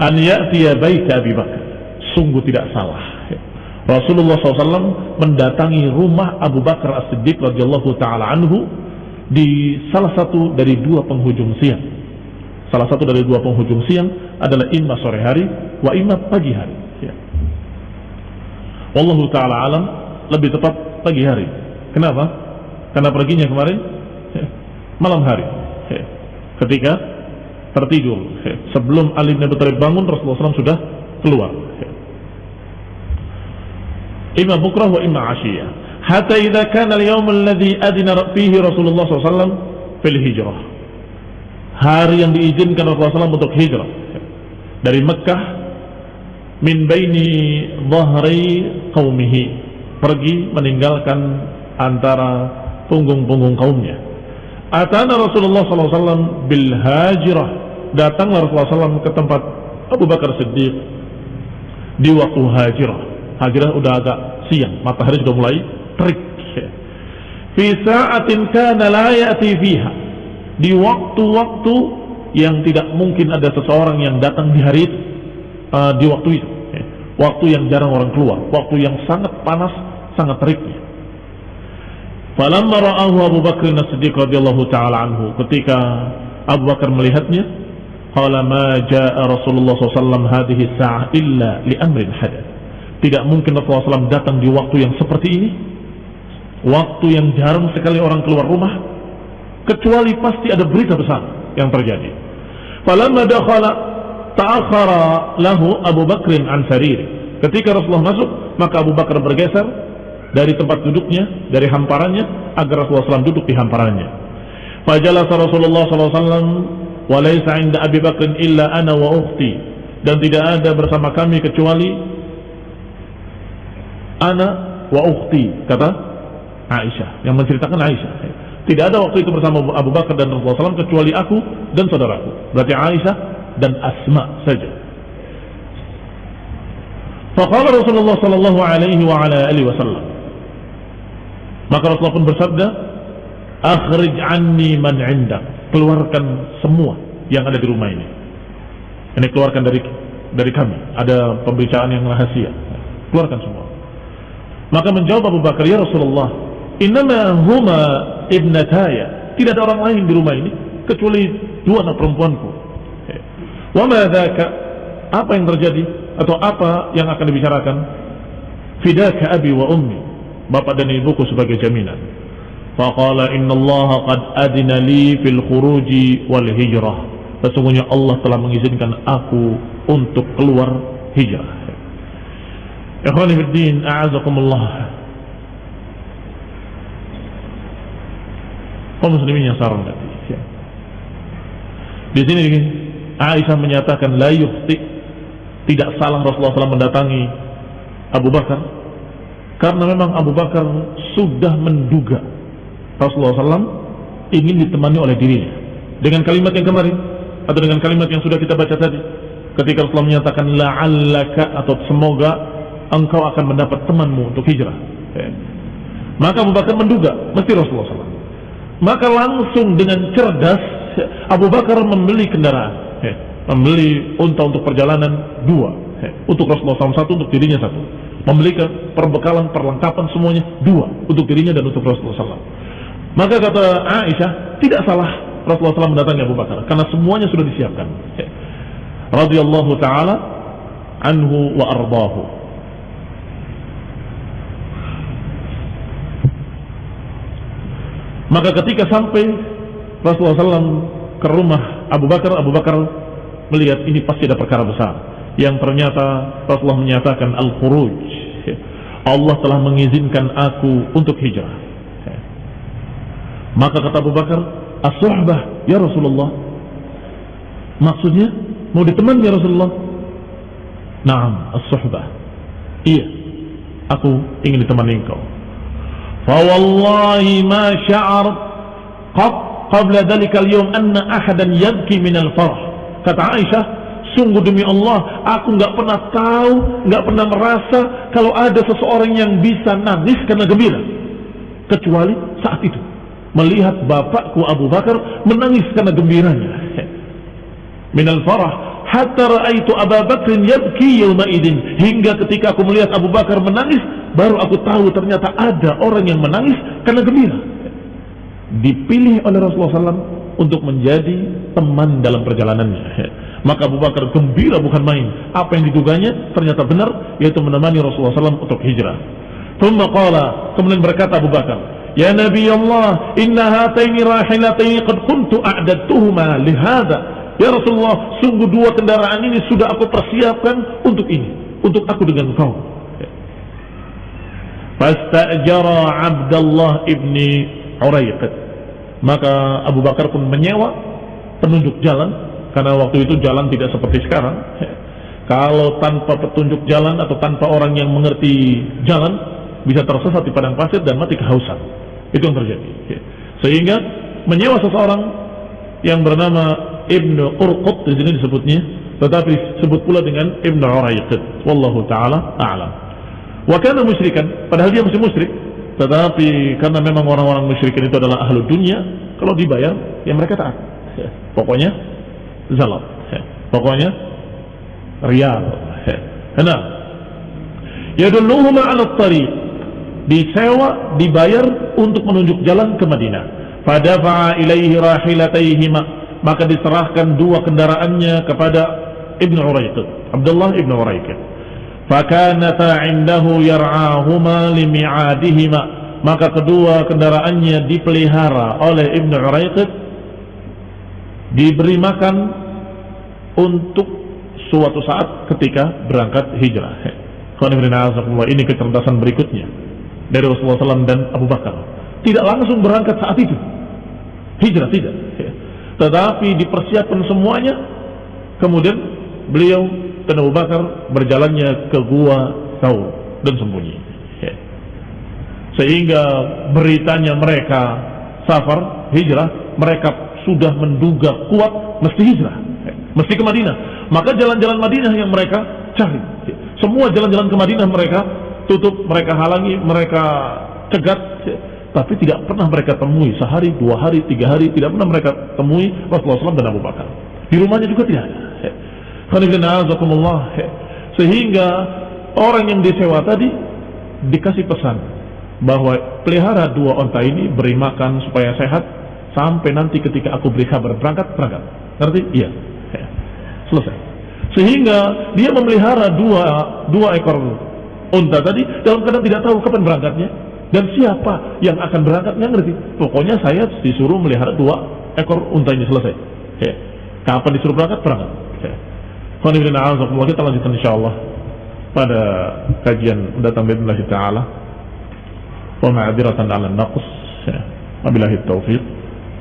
an ya'ti bait Abi Bakar." Sungguh tidak salah. Rasulullah SAW mendatangi rumah Abu Bakar As-Siddiq radhiyallahu taala anhu di salah satu dari dua penghujung siang. Salah satu dari dua penghujung siang adalah imma sore hari wa imma pagi hari. Wallahu ta'ala alam lebih tepat pagi hari. Kenapa? Karena perginya kemarin malam hari. Ketika tertidur. Sebelum Ali bin Abi Thalib bangun Rasulullah SAW sudah keluar. Imma bukrah wa imma asyiyah. Hatta idza kana al-yawm alladhi adina fihi Rasulullah SAW fil hijrah. Hari yang diizinkan Rasulullah SAW untuk hijrah dari Mekah min baini dhahri qaumihi. Pergi meninggalkan antara punggung-punggung kaumnya. Atana Rasulullah SAW bil hajirah. Datanglah Rasulullah SAW ke tempat Abu Bakar Siddiq di waktu hajirah. Hajirah udah agak siang matahari sudah mulai terik fi sa'atin kana la ya'ti fiha. Di waktu-waktu yang tidak mungkin ada seseorang yang datang di hari itu uh, di waktu itu waktu yang jarang orang keluar waktu yang sangat panas sangat teriknya. Falamma ra'ahu Abu Bakar As-Siddiq radhiyallahu taala anhu ketika Abu Bakar melihatnya qala ma jaa Rasulullah SAW hadhihi sa'ah illa li amrin hadath tidak mungkin Rasulullah SAW datang di waktu yang seperti ini waktu yang jarang sekali orang keluar rumah kecuali pasti ada berita besar yang terjadi. Falamma dakhala ta'akhara lahu Abu Bakrin an. Ketika Rasulullah masuk, maka Abu Bakar bergeser dari tempat duduknya, dari hamparannya, agar Rasulullah SAW duduk di hamparannya. Fajalasa Rasulullah SAW wa laysa inda Abi Bakrin illa ana wa ukhti dan tidak ada bersama kami kecuali ana wa ukhti kata Aisyah yang menceritakan Aisyah tidak ada waktu itu bersama Abu Bakar dan Rasulullah SAW kecuali aku dan saudaraku berarti Aisyah dan Asma saja. Faqala Rasulullah sallallahu alaihi wasallam. Maka Rasulullah pun bersabda, "Akhrij anni man 'indak." Keluarkan semua yang ada di rumah ini. Ini keluarkan dari dari kami. Ada pembicaraan yang rahasia. Keluarkan semua. Maka menjawab Abu Bakar, "Ya Rasulullah, Innama huma ibnataya. Tidak ada orang lain di rumah ini kecuali dua anak perempuanku. Wa ma Apa yang terjadi atau apa yang akan dibicarakan? Fidaka abi wa ummi. Bapak dan ibuku sebagai jaminan. Faqala inna Allah qad adina li fil khuruji wal hijrah. Sesungguhnya Allah telah mengizinkan aku untuk keluar hijrah. Ikhwani fiddin, a'azakumullah. kaum muslimin yang sarang tadi. Ya. Di sini Aisyah menyatakan la yukhti tidak salah Rasulullah SAW mendatangi Abu Bakar. Karena memang Abu Bakar sudah menduga Rasulullah SAW ingin ditemani oleh dirinya. Dengan kalimat yang kemarin atau dengan kalimat yang sudah kita baca tadi ketika Rasulullah menyatakan la'allaka atau semoga engkau akan mendapat temanmu untuk hijrah. Ya. maka Abu Bakar menduga mesti Rasulullah SAW. Maka langsung dengan cerdas Abu Bakar membeli kendaraan, membeli unta untuk perjalanan dua, untuk Rasulullah SAW satu, untuk dirinya satu. Membeli perbekalan, perlengkapan semuanya dua, untuk dirinya dan untuk Rasulullah SAW. Maka kata Aisyah, tidak salah Rasulullah SAW mendatangi Abu Bakar, karena semuanya sudah disiapkan. Radiyallahu taala anhu wa ardahu. Maka ketika sampai Rasulullah SAW ke rumah Abu Bakar, Abu Bakar melihat ini pasti ada perkara besar. Yang ternyata Rasulullah menyatakan al-khuruj. Allah telah mengizinkan aku untuk hijrah. Maka kata Abu Bakar, as ya Rasulullah. Maksudnya mau diteman ya Rasulullah? Naam, as-suhbah. Iya. Aku ingin ditemani engkau. Fawallahi ma sya'ar qat qabla dari yawm anna ahadan yabki minal farh kata Aisyah sungguh demi Allah aku nggak pernah tahu nggak pernah merasa kalau ada seseorang yang bisa nangis karena gembira. Kecuali saat itu. Melihat bapakku Abu Bakar menangis karena gembiranya. <laughs> Minal farah hatta ra'aitu Abu Bakr yabki yawma idin. Hingga ketika aku melihat Abu Bakar menangis baru aku tahu ternyata ada orang yang menangis karena gembira dipilih oleh Rasulullah SAW untuk menjadi teman dalam perjalanannya. <laughs> Maka Abu Bakar gembira bukan main. Apa yang diduganya ternyata benar yaitu menemani Rasulullah SAW untuk hijrah. Thumma qala kemudian berkata Abu Bakar Ya Nabi Allah, inna hataini rahilataini qad kuntu a'dadtuhuma lihada. Ya Rasulullah, sungguh dua kendaraan ini sudah aku persiapkan untuk ini, untuk aku dengan kau. Fastajara Abdullah ibni Uraiqid. Maka Abu Bakar pun menyewa penunjuk jalan karena waktu itu jalan tidak seperti sekarang. Kalau tanpa petunjuk jalan atau tanpa orang yang mengerti jalan bisa tersesat di padang pasir dan mati kehausan. Itu yang terjadi. Sehingga menyewa seseorang yang bernama Ibnu Urqut di sini disebutnya, tetapi sebut pula dengan Ibnu Uraiqid. Wallahu taala a'lam. Wa kana musyrikan, padahal dia masih musyrik, tetapi karena memang orang-orang musyrikin itu adalah ahlu dunia, kalau dibayar ya mereka taat. Ya. Pokoknya zalat. Ya. Pokoknya riyal. Ya. Nah, yadulluhuma 'ala tariq disewa dibayar untuk menunjuk jalan ke Madinah. Fadafa'a ilaihi rahilataihima maka diserahkan dua kendaraannya kepada Ibn Uraiqid Abdullah Ibn Uraiqid fakanata indahu yar'ahuma limi'adihima. Maka kedua kendaraannya dipelihara oleh Ibn Uraiqid. Diberi makan untuk suatu saat ketika berangkat hijrah. Ini kecerdasan berikutnya dari Rasulullah SAW dan Abu Bakar. Tidak langsung berangkat saat itu. Hijrah tidak. Tetapi dipersiapkan semuanya. Kemudian beliau dan Abu Bakar berjalannya ke gua Taur dan sembunyi ya. sehingga beritanya mereka safar hijrah mereka sudah menduga kuat mesti hijrah ya. mesti ke Madinah maka jalan-jalan Madinah yang mereka cari ya. semua jalan-jalan ke Madinah mereka tutup mereka halangi mereka cegat tapi tidak pernah mereka temui sehari, dua hari, tiga hari, tidak pernah mereka temui Rasulullah SAW dan Abu Bakar. Di rumahnya juga tidak ada. Sehingga orang yang disewa tadi dikasih pesan bahwa pelihara dua onta ini beri makan supaya sehat sampai nanti ketika aku beri kabar berangkat berangkat. Ngerti? Iya. Ya. selesai. Sehingga dia memelihara dua dua ekor unta tadi dalam keadaan tidak tahu kapan berangkatnya. Dan siapa yang akan berangkat nggak ngerti. Pokoknya saya disuruh melihara dua ekor unta ini. Selesai. Kapan disuruh berangkat? Berangkat. Kita lanjutkan insyaallah pada kajian mendatang bismillah taala. Wa ma'adziratan 'ala an-naqs ya. wabillahi taufiq.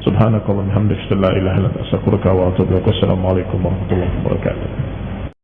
Subhanakallahumma hamdaka la ilaha illa anta astaghfiruka wa atubu ilaik assalamu alaikum warahmatullahi wabarakatuh